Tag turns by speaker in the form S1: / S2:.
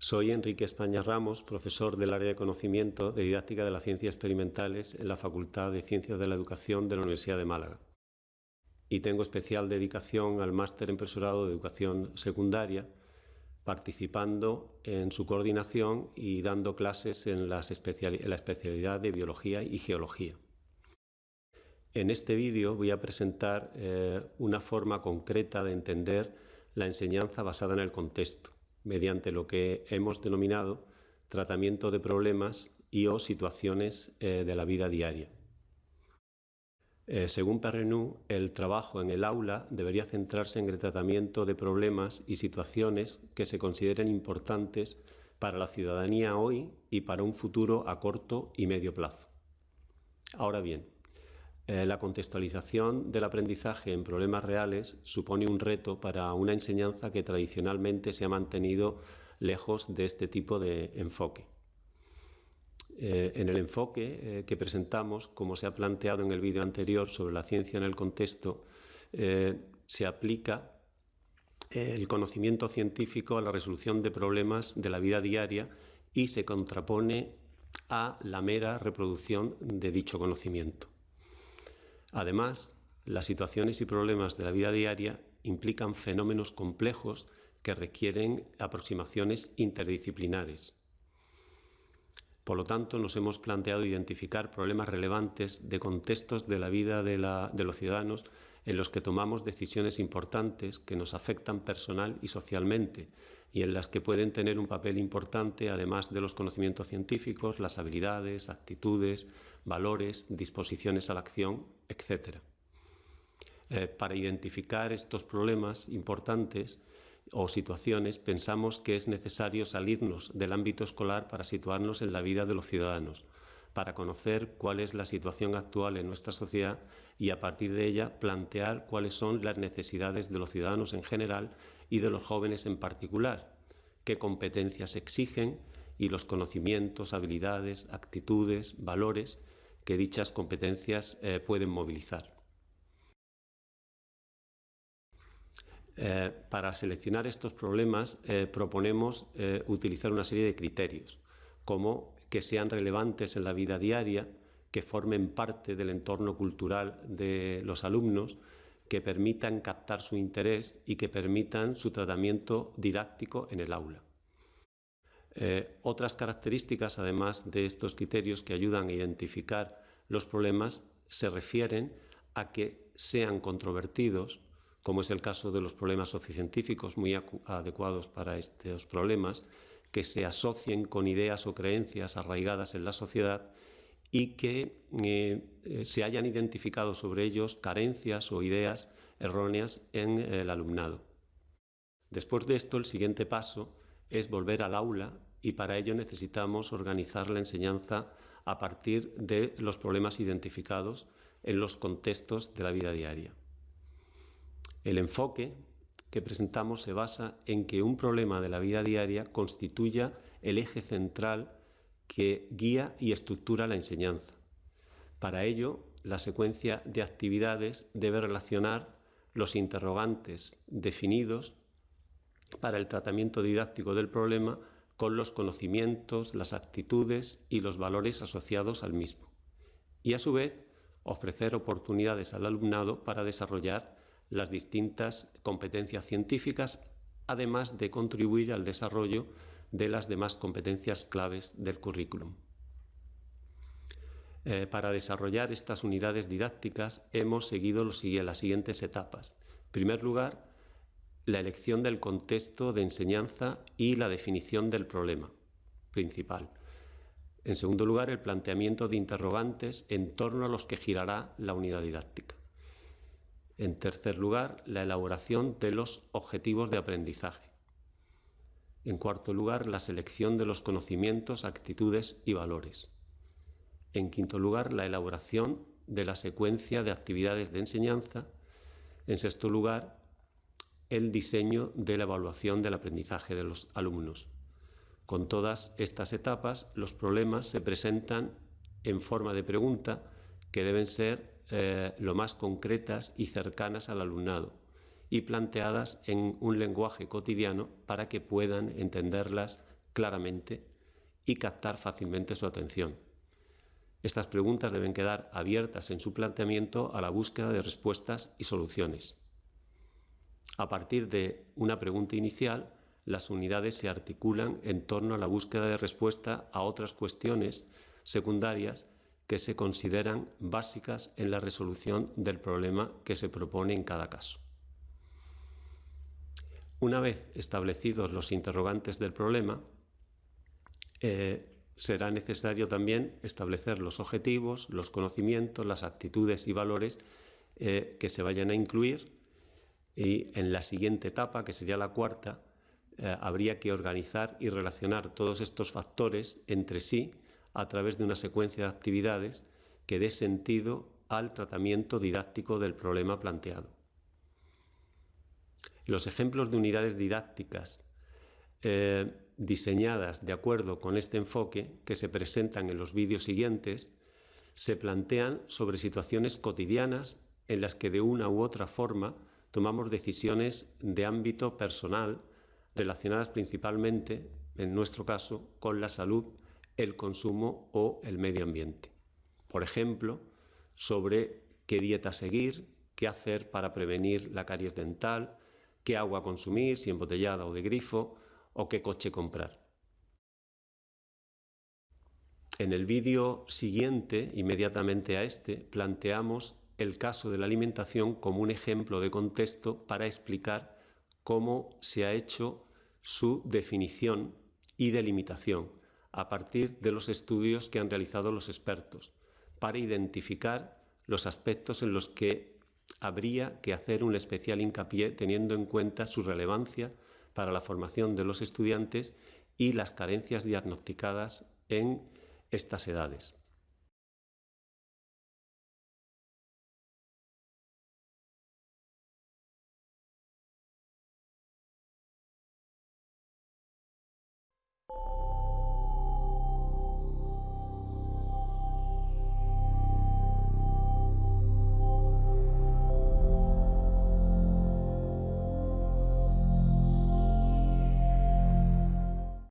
S1: Soy Enrique España Ramos, profesor del área de conocimiento de didáctica de las ciencias experimentales en la Facultad de Ciencias de la Educación de la Universidad de Málaga. Y tengo especial dedicación al máster en profesorado de educación secundaria, participando en su coordinación y dando clases en, la especialidad de biología y geología. En este vídeo voy a presentar eh, una forma concreta de entender la enseñanza basada en el contexto mediante lo que hemos denominado tratamiento de problemas y o situaciones eh, de la vida diaria. Eh, según Perrenou, el trabajo en el aula debería centrarse en el tratamiento de problemas y situaciones que se consideren importantes para la ciudadanía hoy y para un futuro a corto y medio plazo. Ahora bien, eh, la contextualización del aprendizaje en problemas reales supone un reto para una enseñanza que tradicionalmente se ha mantenido lejos de este tipo de enfoque. Eh, en el enfoque eh, que presentamos, como se ha planteado en el vídeo anterior sobre la ciencia en el contexto, se aplica el conocimiento científico a la resolución de problemas de la vida diaria y se contrapone a la mera reproducción de dicho conocimiento. Además, las situaciones y problemas de la vida diaria implican fenómenos complejos que requieren aproximaciones interdisciplinares. Por lo tanto, nos hemos planteado identificar problemas relevantes de contextos de la vida de, los ciudadanos en los que tomamos decisiones importantes que nos afectan personal y socialmente y en las que pueden tener un papel importante además de los conocimientos científicos, las habilidades, actitudes, valores, disposiciones a la acción, etc. Eh, para identificar estos problemas importantes o situaciones, pensamos que es necesario salirnos del ámbito escolar para situarnos en la vida de los ciudadanos, para conocer cuál es la situación actual en nuestra sociedad y a partir de ella plantear cuáles son las necesidades de los ciudadanos en general y de los jóvenes en particular, qué competencias exigen y los conocimientos, habilidades, actitudes, valores que dichas competencias eh, pueden movilizar. Eh, para seleccionar estos problemas eh, proponemos eh, utilizar una serie de criterios, como que sean relevantes en la vida diaria, que formen parte del entorno cultural de los alumnos, que permitan captar su interés y que permitan su tratamiento didáctico en el aula. otras características, además de estos criterios que ayudan a identificar los problemas, se refieren a que sean controvertidos, como es el caso de los problemas sociocientíficos muy adecuados para estos problemas, que se asocien con ideas o creencias arraigadas en la sociedad y que eh, se hayan identificado sobre ellos carencias o ideas erróneas en el alumnado. Después de esto, el siguiente paso es volver al aula y para ello necesitamos organizar la enseñanza a partir de los problemas identificados en los contextos de la vida diaria. El enfoque que presentamos se basa en que un problema de la vida diaria constituya el eje central que guía y estructura la enseñanza. Para ello, la secuencia de actividades debe relacionar los interrogantes definidos para el tratamiento didáctico del problema con los conocimientos, las actitudes y los valores asociados al mismo. Y a su vez, ofrecer oportunidades al alumnado para desarrollar las distintas competencias científicas, además de contribuir al desarrollo de las demás competencias claves del currículum. Eh, para desarrollar estas unidades didácticas hemos seguido las siguientes etapas. En primer lugar, la elección del contexto de enseñanza y la definición del problema principal. En segundo lugar, el planteamiento de interrogantes en torno a los que girará la unidad didáctica. En tercer lugar, la elaboración de los objetivos de aprendizaje. En cuarto lugar, la selección de los conocimientos, actitudes y valores. En quinto lugar, la elaboración de la secuencia de actividades de enseñanza. En sexto lugar, el diseño de la evaluación del aprendizaje de los alumnos. Con todas estas etapas, los problemas se presentan en forma de pregunta que deben ser eh, lo más concretas y cercanas al alumnado y planteadas en un lenguaje cotidiano para que puedan entenderlas claramente y captar fácilmente su atención. Estas preguntas deben quedar abiertas en su planteamiento a la búsqueda de respuestas y soluciones. A partir de una pregunta inicial, las unidades se articulan en torno a la búsqueda de respuesta a otras cuestiones secundarias que se consideran básicas en la resolución del problema que se propone en cada caso. Una vez establecidos los interrogantes del problema, eh, será necesario también establecer los objetivos, los conocimientos, las actitudes y valores eh, que se vayan a incluir y en la siguiente etapa, que sería la cuarta, eh, habría que organizar y relacionar todos estos factores entre sí a través de una secuencia de actividades que dé sentido al tratamiento didáctico del problema planteado. Los ejemplos de unidades didácticas eh, diseñadas de acuerdo con este enfoque que se presentan en los vídeos siguientes se plantean sobre situaciones cotidianas en las que de una u otra forma tomamos decisiones de ámbito personal relacionadas principalmente, en nuestro caso, con la salud, el consumo o el medio ambiente. Por ejemplo, sobre qué dieta seguir, qué hacer para prevenir la caries dental, qué agua consumir, si embotellada o de grifo, o qué coche comprar. En el vídeo siguiente, inmediatamente a este, planteamos el caso de la alimentación como un ejemplo de contexto para explicar cómo se ha hecho su definición y delimitación a partir de los estudios que han realizado los expertos para identificar los aspectos en los que habría que hacer un especial hincapié teniendo en cuenta su relevancia para la formación de los estudiantes y las carencias diagnosticadas en estas edades.